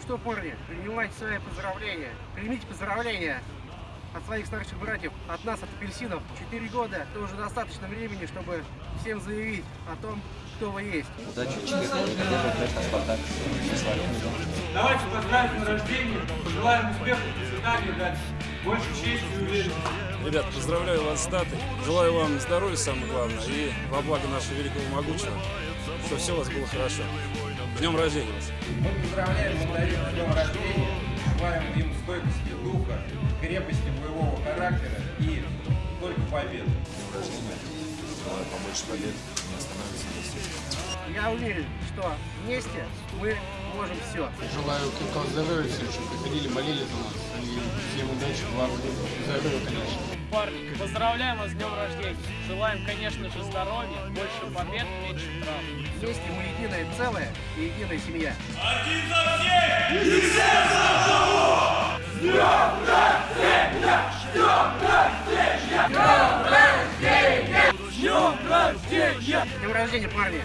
что, парни, принимайте свои поздравления. Примите поздравления от своих старших братьев, от нас, от апельсинов. Четыре года – это уже достаточно времени, чтобы всем заявить о том, кто вы есть. Удачи. Счастливо. Давайте поздравим на рождение, пожелаем успехов, процветания дальше. Больше чести и уверенности. Ребят, поздравляю вас с датой. Желаю вам здоровья, самое главное, и во благо нашего великого могучего, чтобы все у вас было хорошо. С Днем рождения вас! Мы поздравляем мандарина с днем рождения, желаем им стойкости духа, крепости боевого характера и только победы. днем рождения. Желаю побольше побед, не остановиться вместе. Я уверен, что вместе мы можем все. Желаю крепкого здоровья всем, чтобы приходили, молились за нас. И всем удачи, главное, здоровья, конечно. Парни, поздравляем вас с днем рождения. Желаем, конечно же, здоровья, больше побед, меньше травм. Вместе мы единое целое и единая семья. С днем рождения, парни!